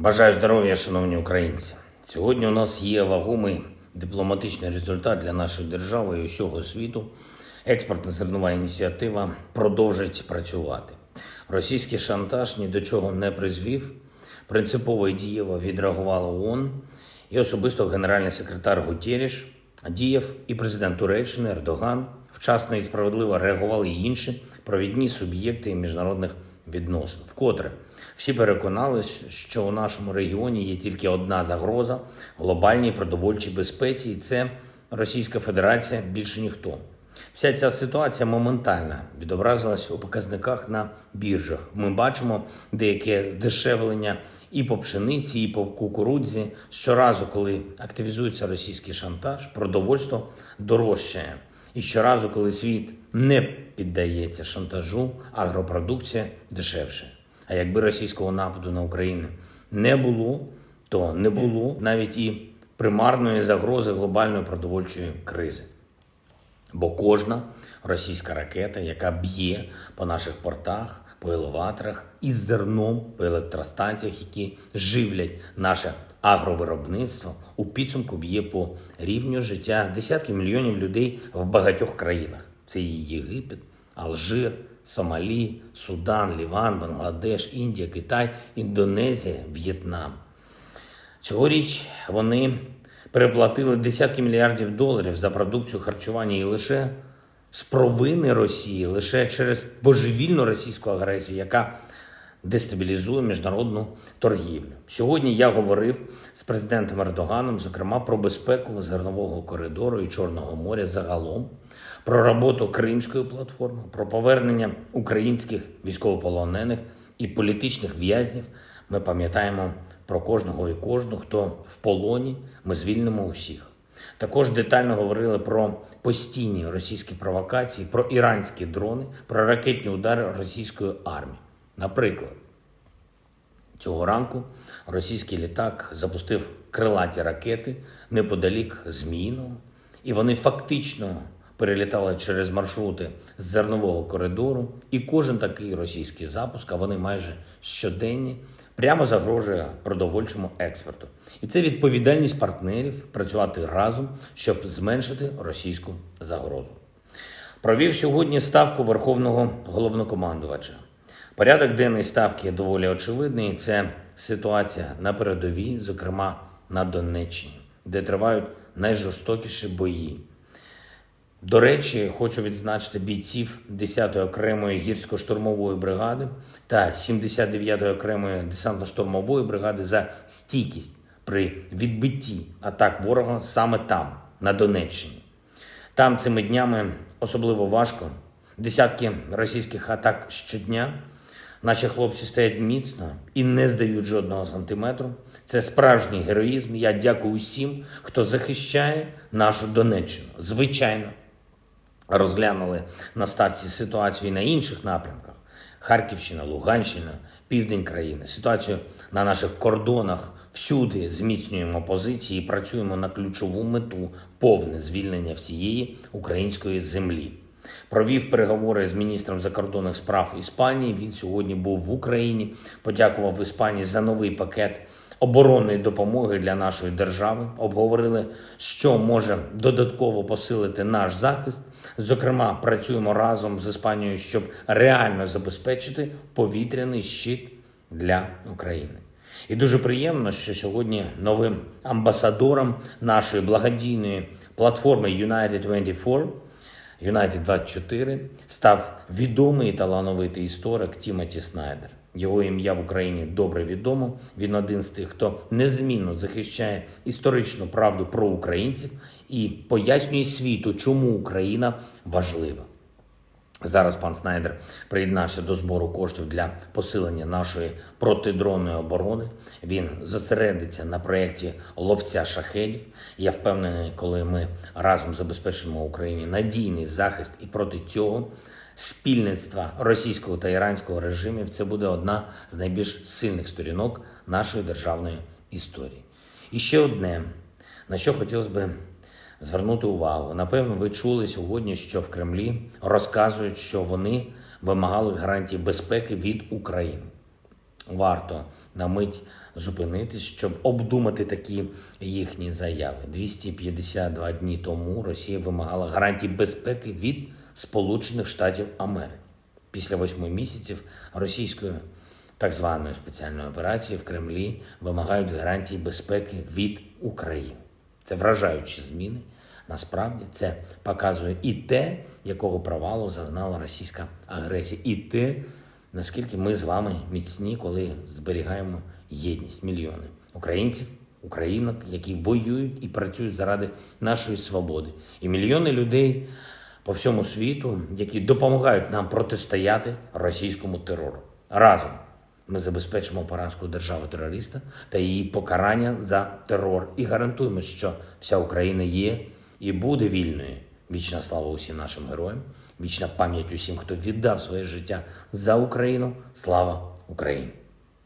Бажаю здоров'я, шановні українці. Сьогодні у нас є вагомий дипломатичний результат для нашої держави і усього світу. Експортна зернова ініціатива продовжить працювати. Російський шантаж ні до чого не призвів. Принципово і дієво відреагувала ООН і особисто генеральний секретар Гутєріш діяв і президент Туреччини Ердоган. Вчасно і справедливо реагували і інші провідні суб'єкти міжнародних відносин. Вкотре всі переконались, що у нашому регіоні є тільки одна загроза глобальній продовольчій безпеці, і це Російська Федерація більше ніхто. Вся ця ситуація моментально відобразилась у показниках на біржах. Ми бачимо деяке здешевлення і по пшениці, і по кукурудзі. Щоразу, коли активізується російський шантаж, продовольство дорожчає. І щоразу, коли світ не піддається шантажу, агропродукція дешевше. А якби російського нападу на Україну не було, то не було навіть і примарної загрози глобальної продовольчої кризи. Бо кожна російська ракета, яка б'є по наших портах, по елеваторах із зерном по електростанціях, які живлять наше агровиробництво, у підсумку б'є по рівню життя десятків мільйонів людей в багатьох країнах. Це і Єгипет, Алжир, Сомалі, Судан, Ліван, Бангладеш, Індія, Китай, Індонезія, В'єтнам. Цьогоріч вони переплатили десятки мільярдів доларів за продукцію харчування і лише з провини Росії, лише через божевільну російську агресію, яка дестабілізує міжнародну торгівлю. Сьогодні я говорив з президентом Ердоганом, зокрема про безпеку зернового коридору і Чорного моря загалом, про роботу Кримської платформи, про повернення українських військовополонених і політичних в'язнів. Ми пам'ятаємо про кожного і кожну, хто в полоні. Ми звільнимо усіх. Також детально говорили про постійні російські провокації, про іранські дрони, про ракетні удари російської армії. Наприклад, цього ранку російський літак запустив крилаті ракети неподалік Зміїного, і вони фактично перелітали через маршрути з зернового коридору. І кожен такий російський запуск, а вони майже щоденні, прямо загрожує продовольчому експорту. І це відповідальність партнерів працювати разом, щоб зменшити російську загрозу. Провів сьогодні ставку Верховного головнокомандувача. Порядок денний ставки доволі очевидний. Це ситуація на передовій, зокрема на Донеччині, де тривають найжорстокіші бої. До речі, хочу відзначити бійців 10-ї окремої гірсько-штурмової бригади та 79-ї окремої десантно-штурмової бригади за стійкість при відбитті атак ворога саме там, на Донеччині. Там цими днями особливо важко. Десятки російських атак щодня. Наші хлопці стоять міцно і не здають жодного сантиметру. Це справжній героїзм. Я дякую усім, хто захищає нашу Донеччину. Звичайно, розглянули на ставці ситуацію на інших напрямках: Харківщина, Луганщина, південь країни. Ситуацію на наших кордонах всюди зміцнюємо позиції і працюємо на ключову мету повне звільнення всієї української землі. Провів переговори з міністром закордонних справ Іспанії. Він сьогодні був в Україні. Подякував Іспанії за новий пакет оборонної допомоги для нашої держави. Обговорили, що може додатково посилити наш захист. Зокрема, працюємо разом з Іспанією, щоб реально забезпечити повітряний щит для України. І дуже приємно, що сьогодні новим амбасадором нашої благодійної платформи United 24 United 24 став відомий талановитий історик Тімоті Снайдер. Його ім'я в Україні добре відомо. Він один з тих, хто незмінно захищає історичну правду про українців і пояснює світу, чому Україна важлива. Зараз пан Снайдер приєднався до збору коштів для посилення нашої протидронної оборони. Він зосередиться на проєкті ловця шахедів. Я впевнений, коли ми разом забезпечимо Україні надійний захист і проти цього спільництва російського та іранського режимів, це буде одна з найбільш сильних сторінок нашої державної історії. І ще одне, на що хотілося би звернути увагу. Напевно, ви чули сьогодні, що в Кремлі розказують, що вони вимагали гарантії безпеки від України. варто на мить зупинитись, щоб обдумати такі їхні заяви. 252 дні тому Росія вимагала гарантій безпеки від Сполучених Штатів Америки. Після восьми місяців російської так званої спеціальної операції в Кремлі вимагають гарантій безпеки від України. Це вражаючі зміни. Насправді це показує і те, якого провалу зазнала російська агресія, і те, наскільки ми з вами міцні, коли зберігаємо єдність мільйони українців, українок, які воюють і працюють заради нашої свободи, і мільйони людей по всьому світу, які допомагають нам протистояти російському терору. Разом ми забезпечимо поразку держави-терориста та її покарання за терор і гарантуємо, що вся Україна є і буде вільною. Вічна слава усім нашим героям, вічна пам'ять усім, хто віддав своє життя за Україну. Слава Україні!